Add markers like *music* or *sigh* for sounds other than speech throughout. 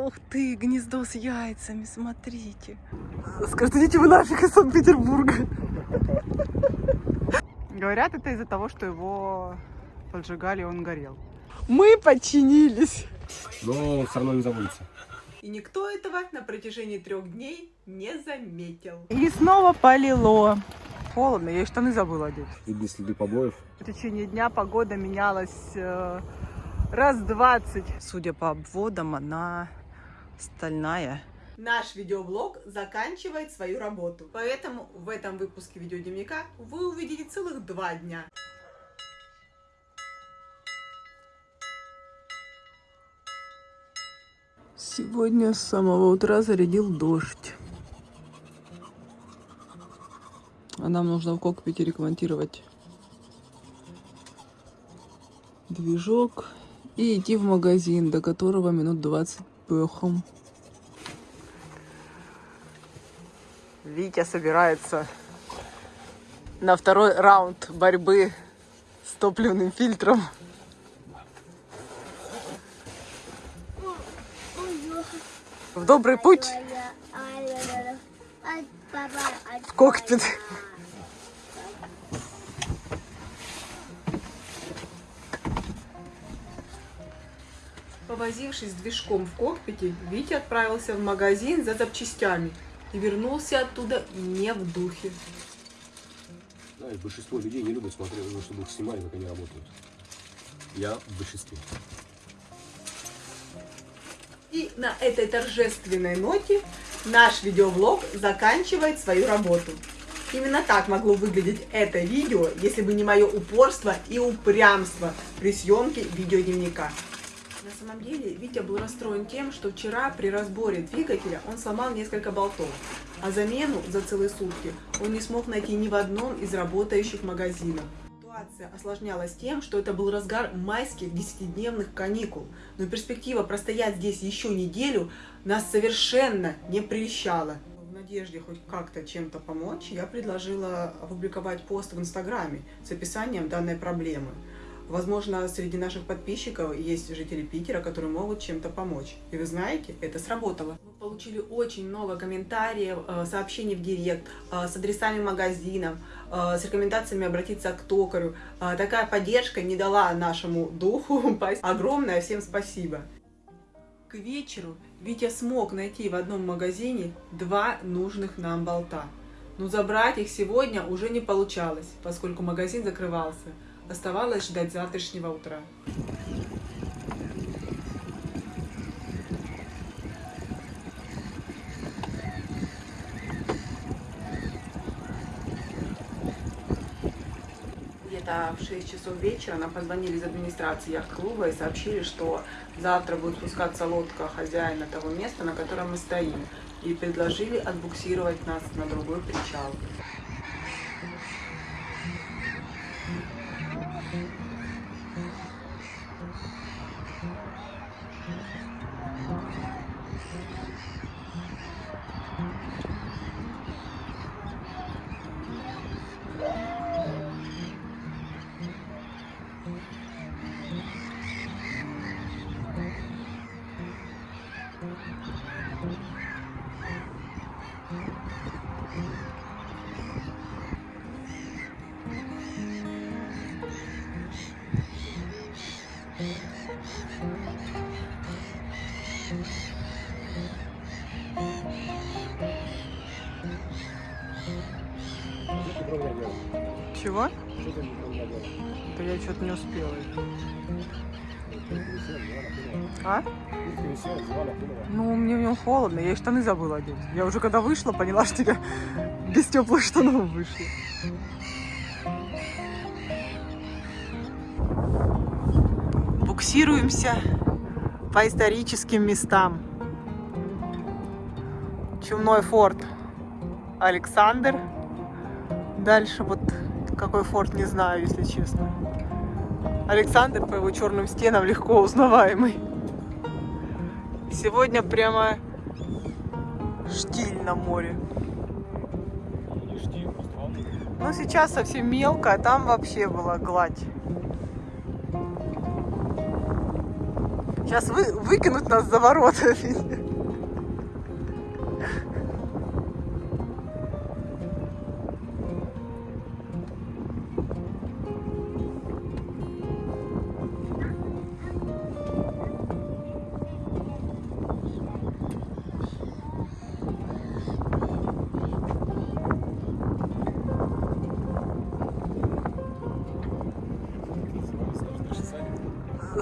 Ух ты, гнездо с яйцами, смотрите. Скажите, вы нафиг из Санкт-Петербурга. Говорят, это из-за того, что его поджигали, и он горел. Мы подчинились. Но все равно не забудется. И никто этого на протяжении трех дней не заметил. И снова полило. Холодно, я и штаны забыла одеть. Видны следы побоев. В течение дня погода менялась э, раз 20. Судя по обводам, она стальная. Наш видеоблог заканчивает свою работу. Поэтому в этом выпуске видеодневника вы увидите целых два дня. Сегодня с самого утра зарядил дождь. А нам нужно в кокпите ремонтировать движок и идти в магазин, до которого минут 20 пехом. Витя собирается на второй раунд борьбы с топливным фильтром. В добрый путь в кокпит. Повозившись движком в кокпите, Витя отправился в магазин за запчастями и вернулся оттуда не в духе. Знаешь, большинство людей не любят смотреть, ну, чтобы их снимали, как они работают. Я в большинстве. И на этой торжественной ноте наш видеоблог заканчивает свою работу. Именно так могло выглядеть это видео, если бы не мое упорство и упрямство при съемке видеодневника. На самом деле, Витя был расстроен тем, что вчера при разборе двигателя он сломал несколько болтов, а замену за целые сутки он не смог найти ни в одном из работающих магазинов. Ситуация осложнялась тем, что это был разгар майских десятидневных каникул, но перспектива простоять здесь еще неделю нас совершенно не прельщала. В надежде хоть как-то чем-то помочь, я предложила опубликовать пост в Инстаграме с описанием данной проблемы. Возможно, среди наших подписчиков есть жители Питера, которые могут чем-то помочь. И вы знаете, это сработало. Мы получили очень много комментариев, э, сообщений в директ э, с адресами магазинов, э, с рекомендациями обратиться к токарю. Такая поддержка не дала нашему духу *laughs* упасть. Огромное всем спасибо. К вечеру Витя смог найти в одном магазине два нужных нам болта. Но забрать их сегодня уже не получалось, поскольку магазин закрывался. Оставалось ждать завтрашнего утра. Где-то в 6 часов вечера нам позвонили из администрации яхт-клуба и сообщили, что завтра будет спускаться лодка хозяина того места, на котором мы стоим, и предложили отбуксировать нас на другой причал. Чего? Да я что-то не успела. А? Ну, мне в нем холодно, я и штаны забыла одеть. Я уже когда вышла, поняла, что я без теплых штанов вышла. Буксируемся по историческим местам. Чумной форт Александр. Дальше вот какой форт, не знаю, если честно. Александр по его черным стенам легко узнаваемый. Сегодня прямо штиль на море. Ну, сейчас совсем мелко, а там вообще была гладь. Сейчас вы, выкинут нас за ворота. *laughs*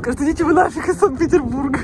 Скажите, идите вы нафиг из Санкт-Петербурга.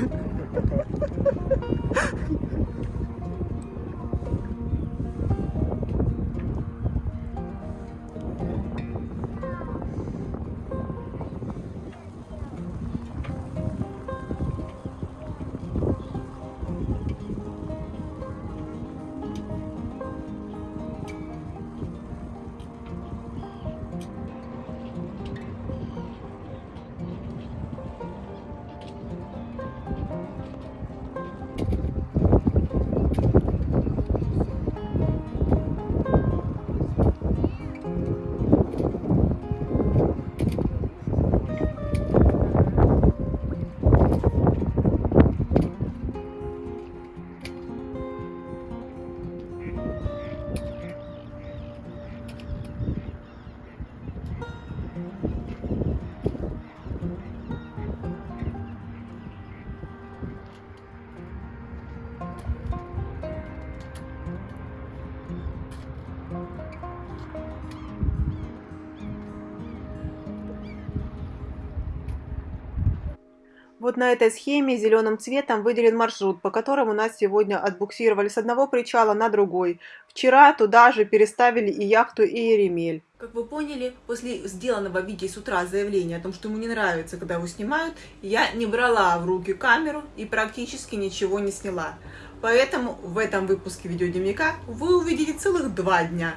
Вот на этой схеме зеленым цветом выделен маршрут, по которому нас сегодня отбуксировали с одного причала на другой. Вчера туда же переставили и яхту, и Еремель. Как вы поняли, после сделанного Вики с утра заявления о том, что ему не нравится, когда его снимают, я не брала в руки камеру и практически ничего не сняла. Поэтому в этом выпуске видеодневника вы увидите целых два дня.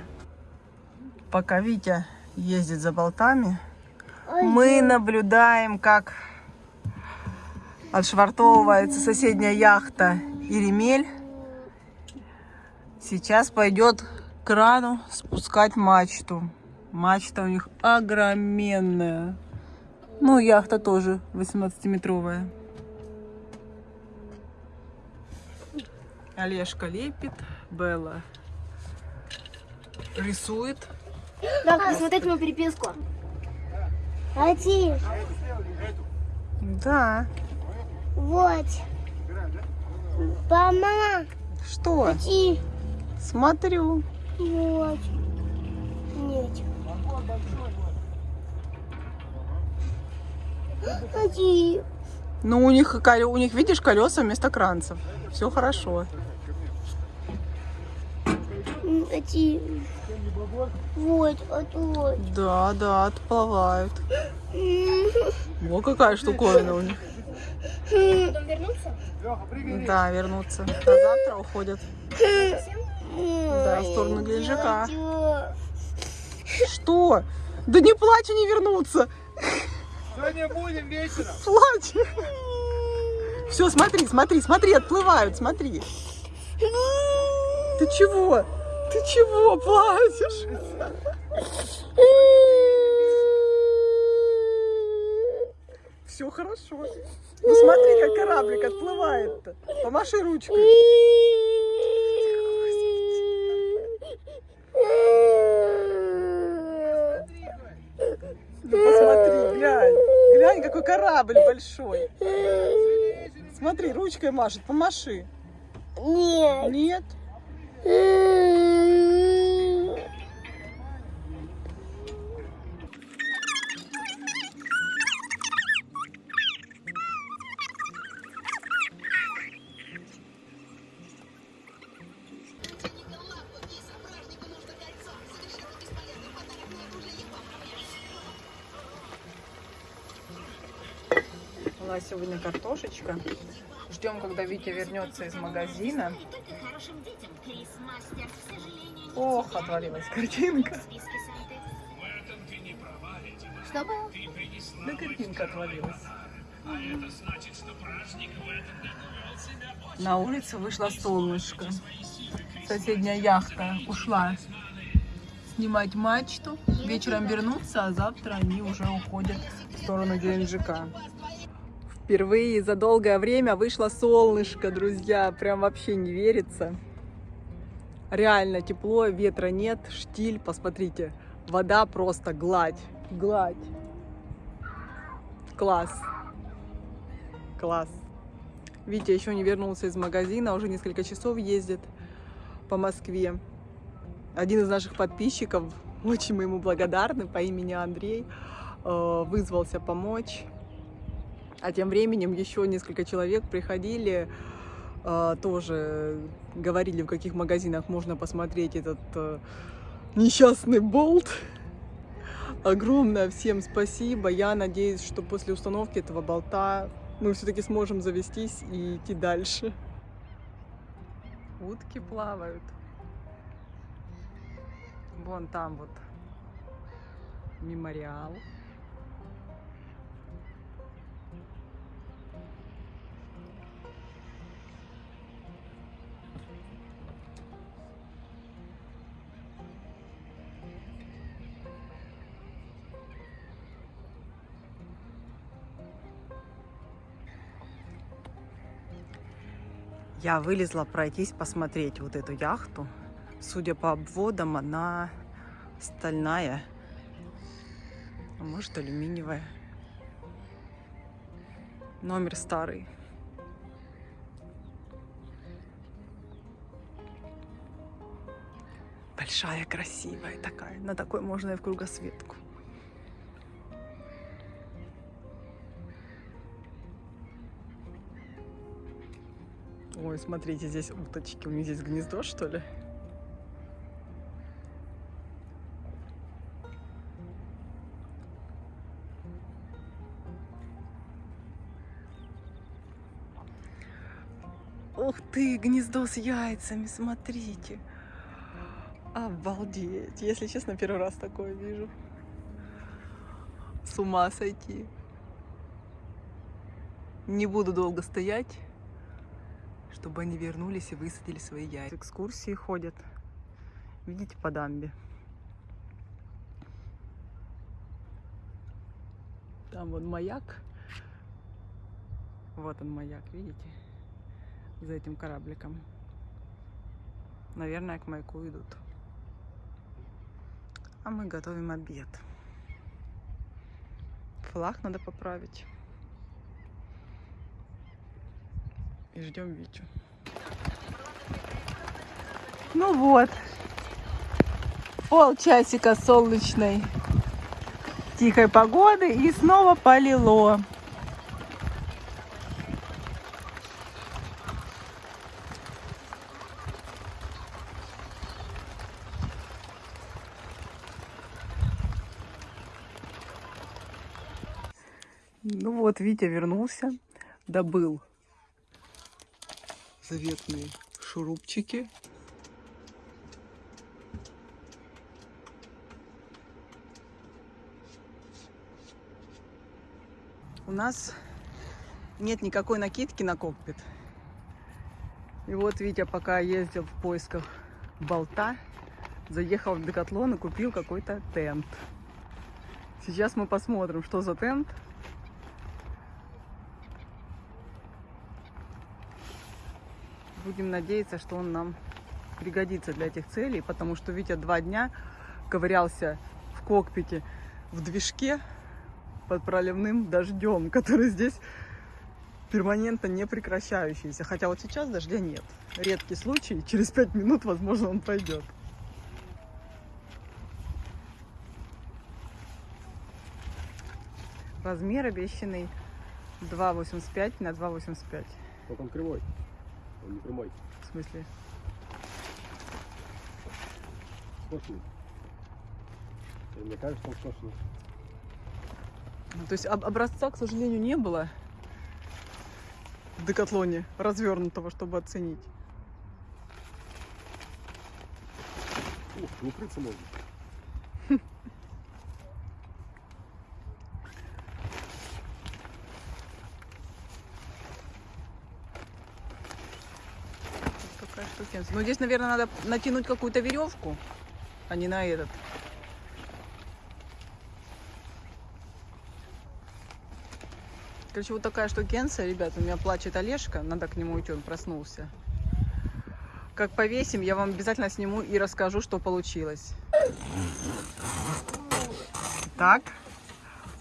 Пока Витя ездит за болтами, мы наблюдаем, как отшвартовывается соседняя яхта Иремель. Сейчас пойдет к крану спускать мачту. Мачта у них огроменная. Ну, яхта тоже 18-метровая. Олежка лепит, Белла рисует. Так, посмотреть мою переписку. Один. Да. Вот. Мама. Что? Один. Смотрю. Вот. Нет. Один. Ну, у них, у них, видишь, колеса вместо кранцев. Все хорошо. Один. Вот, вот, вот. Да, да, отплывают. М, *laughs* Во какая штуковина у них. М, Да, вернутся. А завтра уходят. Да, в сторону Геленджика. Что? Да не плачь, они вернутся. Сегодня будем вечером. Плачь. Все, смотри, смотри, смотри, отплывают, смотри. Ты чего? Ты чего плачешь? *laughs* Все хорошо. Ну смотри, как кораблик отплывает-то. Помаши ручкой. Ну посмотри, глянь. Глянь, какой корабль большой. Смотри, ручкой машет, помаши. Нет. Нет? Сегодня картошечка. Ждем, когда Витя вернется из магазина. Ох, отвалилась картинка. Что было? Да картинка отвалилась. На улице вышло солнышко. Соседняя яхта ушла снимать мачту. Вечером вернутся, а завтра они уже уходят в сторону Геленджика. Впервые за долгое время вышло солнышко, друзья. Прям вообще не верится. Реально тепло, ветра нет, штиль, посмотрите. Вода просто гладь, гладь. Класс. Класс. Витя еще не вернулся из магазина, уже несколько часов ездит по Москве. Один из наших подписчиков, очень мы ему благодарны, по имени Андрей, э, вызвался помочь. А тем временем еще несколько человек приходили, э, тоже говорили, в каких магазинах можно посмотреть этот э, несчастный болт. Огромное всем спасибо. Я надеюсь, что после установки этого болта мы все-таки сможем завестись и идти дальше. Утки плавают. Вон там вот мемориал. Я вылезла пройтись, посмотреть вот эту яхту. Судя по обводам, она стальная, а может алюминиевая. Номер старый. Большая, красивая такая. На такой можно и в кругосветку. Ой, смотрите, здесь уточки. У них здесь гнездо, что ли? Ух ты, гнездо с яйцами, смотрите. Обалдеть. Если честно, первый раз такое вижу. С ума сойти. Не буду долго стоять, чтобы они вернулись и высадили свои яйца. Экскурсии ходят. Видите, по дамбе. Там вот маяк. Вот он маяк, видите? За этим корабликом. Наверное, к маяку идут. А мы готовим обед. Флаг надо поправить. И ждем Витю. Ну вот. Полчасика солнечной тихой погоды и снова полило. Ну вот, Витя вернулся, добыл заветные шурупчики. У нас нет никакой накидки на кокпит. И вот Витя пока ездил в поисках болта, заехал в Декатлон и купил какой-то тент. Сейчас мы посмотрим, что за тент. Будем надеяться, что он нам пригодится для этих целей, потому что Витя два дня ковырялся в кокпите в движке под проливным дождем, который здесь перманентно не прекращающийся. Хотя вот сейчас дождя нет. Редкий случай, через пять минут, возможно, он пойдет. Размер обещанный 2,85 на 2,85. Вот он кривой. Не прямой. В смысле? Скошенный. Мне кажется, он скошенный. Ну, То есть об- образца, к сожалению, не было в Декатлоне развернутого, чтобы оценить. Ух, укрыться можно. *laughs* Штукенция. Ну, здесь, наверное, надо натянуть какую-то веревку, а не на этот. Короче, вот такая штукенция, ребят, у меня плачет Олежка, надо к нему идти, он проснулся. Как повесим, я вам обязательно сниму и расскажу, что получилось. Так,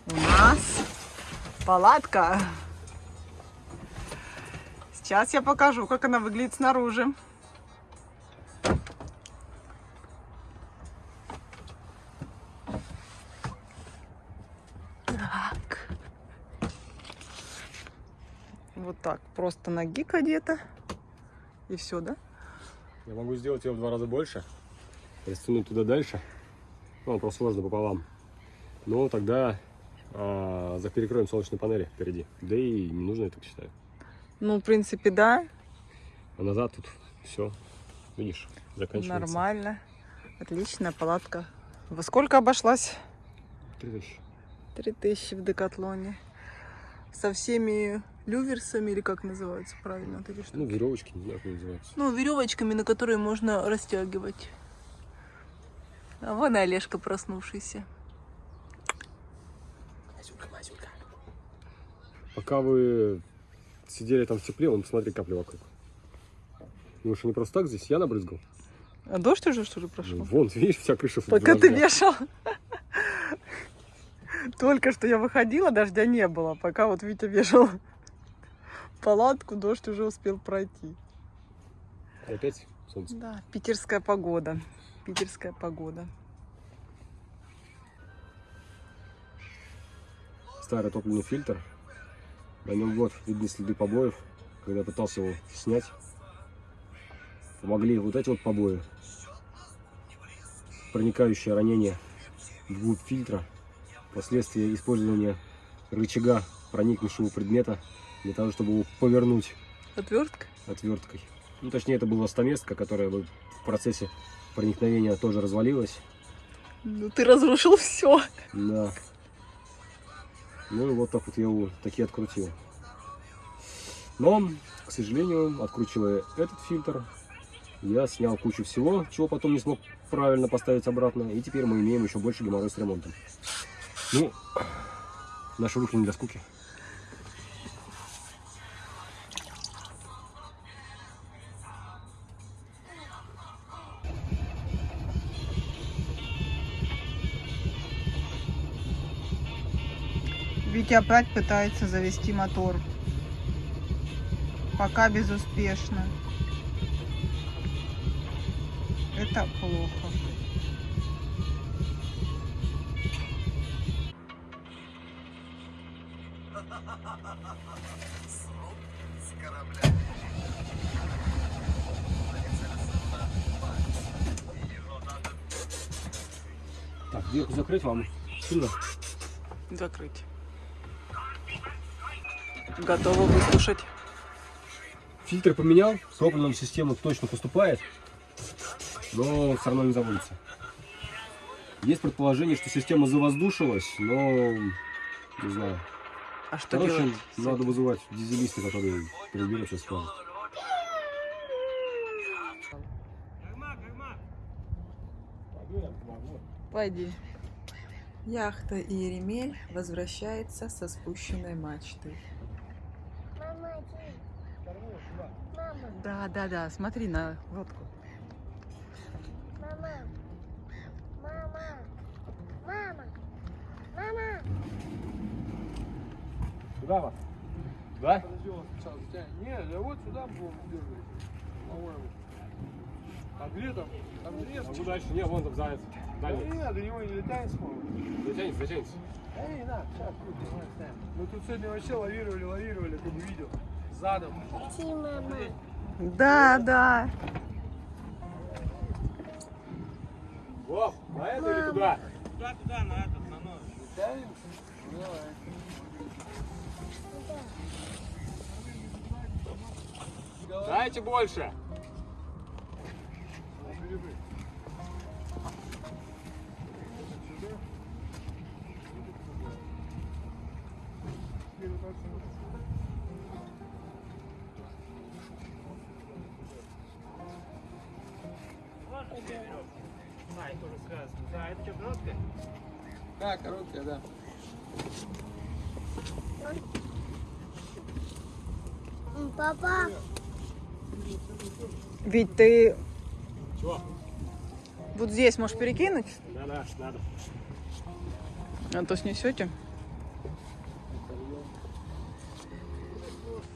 у нас палатка. Сейчас я покажу, как она выглядит снаружи. Вот так, просто ноги одета. И все, да? Я могу сделать ее в два раза больше, растянуть туда дальше. Ну, просто сложно пополам. Но тогда а, за перекроем солнечные панели впереди. Да и не нужно, я так считаю. Ну, в принципе, да, А назад тут все, видишь, заканчивается. нормально. Отличная палатка. Во сколько обошлась? Три тысячи. Три тысячи в Декатлоне. Со всеми люверсами, или как называются правильно вот эти штуки? Ну, веревочки, не знаю, как называются. Ну, веревочками, на которые можно растягивать. А вон и Олежка проснувшийся. Пока вы сидели там в тепле, вон, посмотри, капли вокруг. Ну что, не просто так здесь? Я набрызгал. А дождь уже, что ли, Ну, прошел? вон, видишь, вся крыша Пока ты вешал. Только что я выходила, дождя не было. Пока вот Витя вешал палатку, дождь уже успел пройти. И Опять солнце. Да, питерская погода. Питерская погода. Старый топливный фильтр. На нем вот видны следы побоев. Когда пытался его снять, помогли вот эти вот побои. Проникающее ранение вглубь фильтра. Последствия использования рычага проникнувшего предмета для того, чтобы его повернуть Отвертка? отверткой. Ну, точнее, это была стаместка, которая в процессе проникновения тоже развалилась. Ну ты разрушил все. Да. Ну и вот так вот я его таки открутил. Но, к сожалению, откручивая этот фильтр, я снял кучу всего, чего потом не смог правильно поставить обратно. И теперь мы имеем еще больше геморрой с ремонтом. Ну, наши руки не для скуки. Витя опять пытается завести мотор. Пока безуспешно. Это плохо. Так, дверку закрыть вам сильно. Закрыть. Готова выслушать. Фильтр поменял, с топливом система точно поступает, но все равно не заводится. Есть предположение, что система завоздушилась, но не знаю. А что Короче, делать? надо вызывать дизелиста, который приберет сейчас скажет. Пойди. Яхта Иеремель возвращается со спущенной мачты. Мама, Да, да, да, смотри на лодку. мама, мама, мама, мама. Куда вас? Да? Подожди, он. Не, я вот сюда держать. По-моему. А где там? Там же нет. А куда дальше? Не, вон там заяц. Да Дальше. нет, до него не летает сможет. Затянется, затянется. Эй, на, сейчас, тут, сегодня вообще лавировали, лавировали, ты бы видел. Задом. Иди, мама. Да, да. Вов, на это или туда? Туда, туда, на этот, на нож. Давай. Дайте больше. Да, короткая, Папа, Ведь ты Чего? вот здесь можешь перекинуть, Да-да, надо. а то снесете.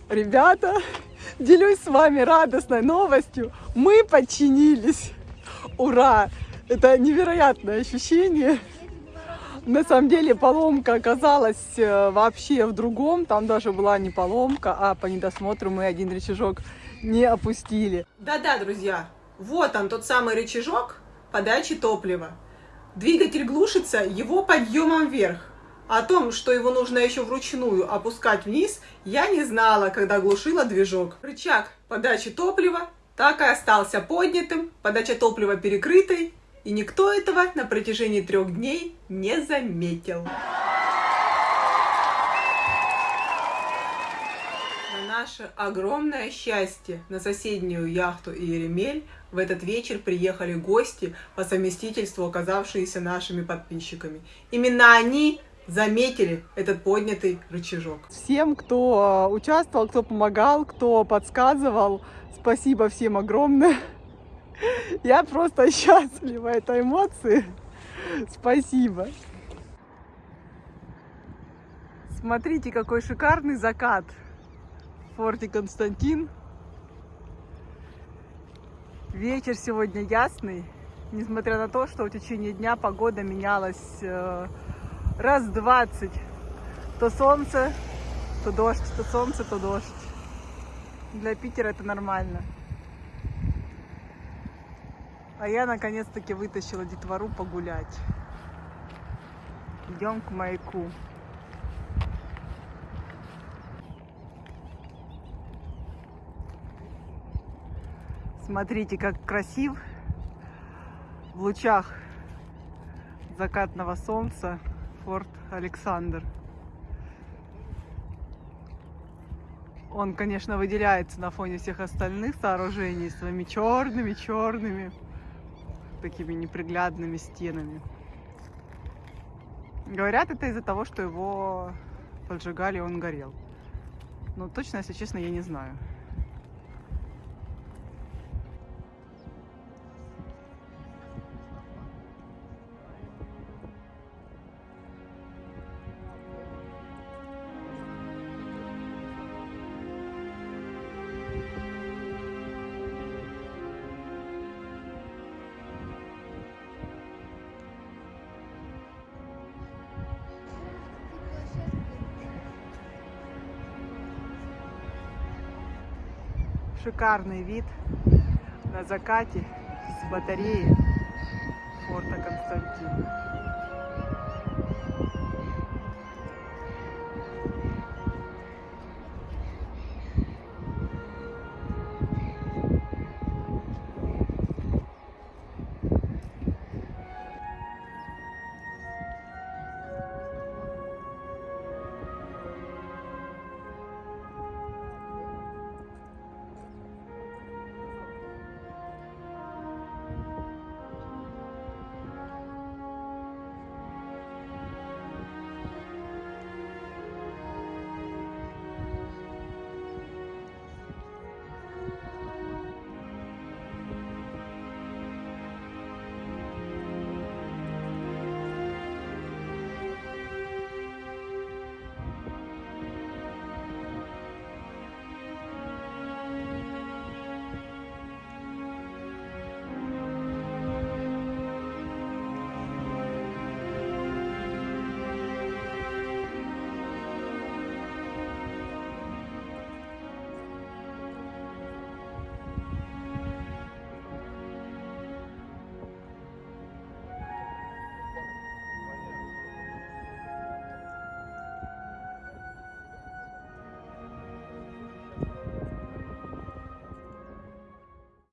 Ребята, делюсь с вами радостной новостью. Мы подчинились. Ура! Это невероятное ощущение. На самом деле поломка оказалась э, вообще в другом. Там даже была не поломка, а по недосмотру мы один рычажок не опустили. Да-да, друзья, вот он, тот самый рычажок подачи топлива. Двигатель глушится его подъемом вверх. О том, что его нужно еще вручную опускать вниз, я не знала, когда глушила движок. Рычаг подачи топлива так и остался поднятым, подача топлива перекрытой, и никто этого на протяжении трех дней не заметил. На наше огромное счастье на соседнюю яхту Иеремель в этот вечер приехали гости, по совместительству оказавшиеся нашими подписчиками. Именно они заметили этот поднятый рычажок. Всем, кто э, участвовал, кто помогал, кто подсказывал, спасибо всем огромное. Я просто *laughs* счастлива этой эмоции. Спасибо. Смотрите, какой шикарный закат в форте Константин. Вечер сегодня ясный, несмотря на то, что в течение дня погода менялась э, раз двадцать. То солнце, то дождь, то солнце, то дождь. Для Питера это нормально. А я наконец-таки вытащила детвору погулять. Идем к маяку. Смотрите, как красив в лучах закатного солнца форт Александр. Он, конечно, выделяется на фоне всех остальных сооружений своими черными-черными, такими неприглядными стенами. Говорят, это из-за того, что его поджигали, он горел. Но точно, если честно, я не знаю. Шикарный вид на закате с батареи форта Константин.